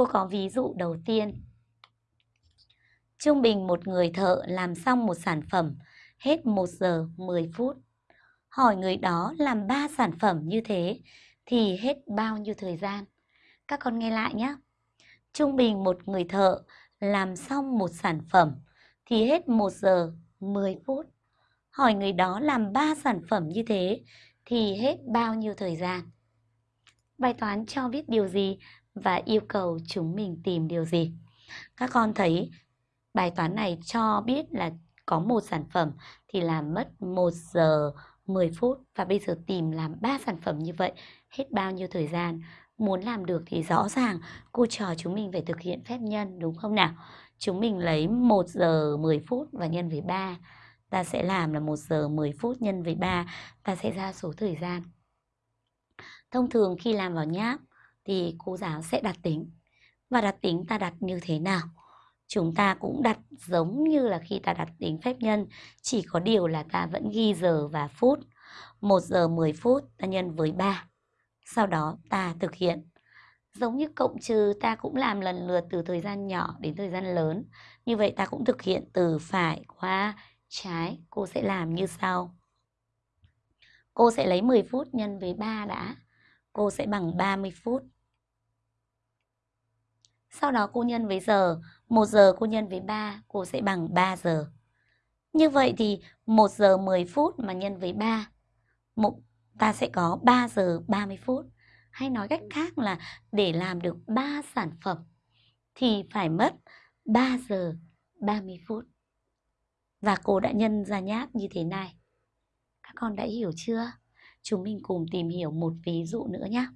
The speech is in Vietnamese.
Cô có ví dụ đầu tiên. Trung bình một người thợ làm xong một sản phẩm, hết 1 giờ 10 phút. Hỏi người đó làm 3 sản phẩm như thế thì hết bao nhiêu thời gian? Các con nghe lại nhé. Trung bình một người thợ làm xong một sản phẩm thì hết 1 giờ 10 phút. Hỏi người đó làm 3 sản phẩm như thế thì hết bao nhiêu thời gian? Bài toán cho biết điều gì và yêu cầu chúng mình tìm điều gì? Các con thấy bài toán này cho biết là có một sản phẩm thì làm mất 1 giờ 10 phút và bây giờ tìm làm 3 sản phẩm như vậy hết bao nhiêu thời gian? Muốn làm được thì rõ ràng cô trò chúng mình phải thực hiện phép nhân, đúng không nào? Chúng mình lấy 1 giờ 10 phút và nhân với 3. Ta sẽ làm là 1 giờ 10 phút nhân với 3. Ta sẽ ra số thời gian. Thông thường khi làm vào nháp thì cô giáo sẽ đặt tính. Và đặt tính ta đặt như thế nào? Chúng ta cũng đặt giống như là khi ta đặt tính phép nhân, chỉ có điều là ta vẫn ghi giờ và phút. 1 giờ 10 phút ta nhân với 3. Sau đó ta thực hiện. Giống như cộng trừ ta cũng làm lần lượt từ thời gian nhỏ đến thời gian lớn. Như vậy ta cũng thực hiện từ phải qua trái. Cô sẽ làm như sau. Cô sẽ lấy 10 phút nhân với 3 đã. Cô sẽ bằng 30 phút. Sau đó cô nhân với giờ. 1 giờ cô nhân với 3, cô sẽ bằng 3 giờ. Như vậy thì 1 giờ 10 phút mà nhân với 3, ta sẽ có 3 giờ 30 phút. Hay nói cách khác là để làm được 3 sản phẩm thì phải mất 3 giờ 30 phút. Và cô đã nhân ra nháp như thế này. Các con đã hiểu chưa? Chúng mình cùng tìm hiểu một ví dụ nữa nhé.